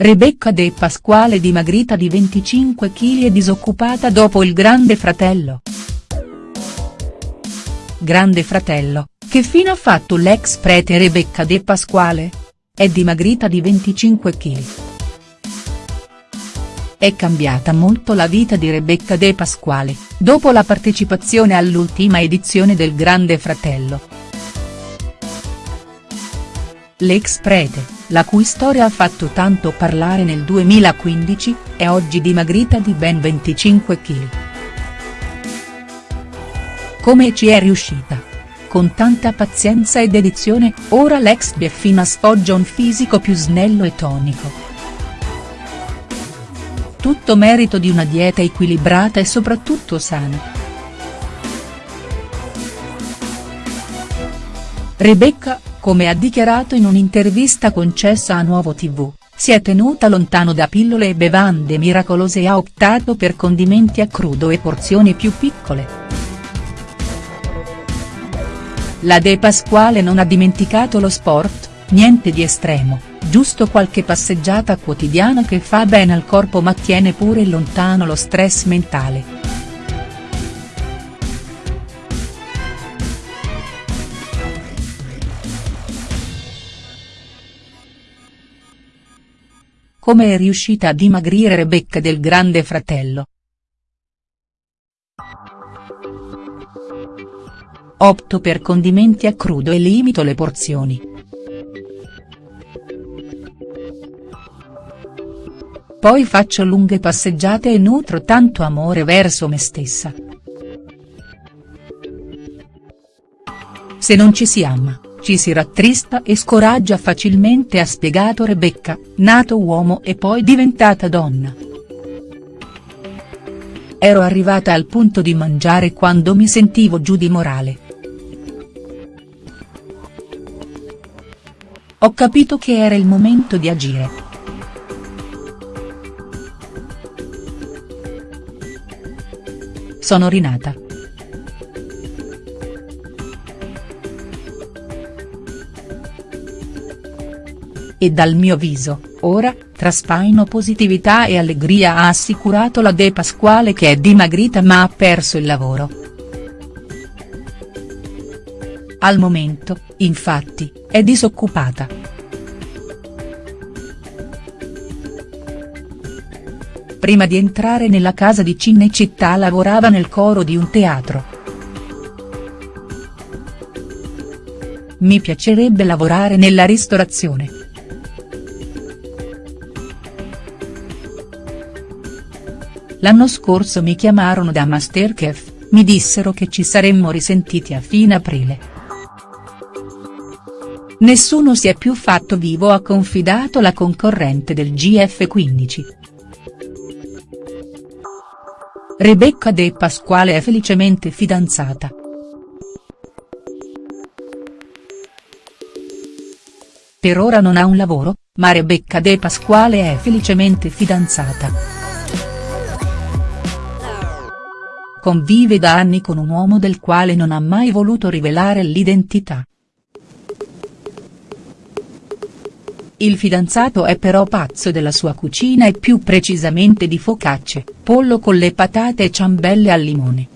Rebecca De Pasquale dimagrita di 25 kg e disoccupata dopo il Grande Fratello. Grande Fratello, che fine ha fatto l'ex prete Rebecca De Pasquale? È dimagrita di 25 kg. È cambiata molto la vita di Rebecca De Pasquale, dopo la partecipazione all'ultima edizione del Grande Fratello. L'ex prete, la cui storia ha fatto tanto parlare nel 2015, è oggi dimagrita di ben 25 kg. Come ci è riuscita? Con tanta pazienza e dedizione, ora l'ex Bieffina sfoggia un fisico più snello e tonico. Tutto merito di una dieta equilibrata e soprattutto sana. Rebecca, come ha dichiarato in un'intervista concessa a Nuovo TV, si è tenuta lontano da pillole e bevande miracolose e ha optato per condimenti a crudo e porzioni più piccole. La De Pasquale non ha dimenticato lo sport, niente di estremo, giusto qualche passeggiata quotidiana che fa bene al corpo ma tiene pure lontano lo stress mentale. Come è riuscita a dimagrire Rebecca del Grande Fratello?. Opto per condimenti a crudo e limito le porzioni. Poi faccio lunghe passeggiate e nutro tanto amore verso me stessa. Se non ci si ama, ci si rattrista e scoraggia facilmente ha spiegato Rebecca, nato uomo e poi diventata donna. Ero arrivata al punto di mangiare quando mi sentivo giù di morale. Ho capito che era il momento di agire. Sono rinata. E dal mio viso, ora, traspaino positività e allegria ha assicurato la De Pasquale che è dimagrita ma ha perso il lavoro. Al momento, infatti, è disoccupata. Prima di entrare nella casa di Cinecittà lavorava nel coro di un teatro. Mi piacerebbe lavorare nella ristorazione. L'anno scorso mi chiamarono da Masterchef, mi dissero che ci saremmo risentiti a fine aprile. Nessuno si è più fatto vivo ha confidato la concorrente del GF15. Rebecca De Pasquale è felicemente fidanzata. Per ora non ha un lavoro, ma Rebecca De Pasquale è felicemente fidanzata. Convive da anni con un uomo del quale non ha mai voluto rivelare l'identità. Il fidanzato è però pazzo della sua cucina e più precisamente di focacce, pollo con le patate e ciambelle al limone.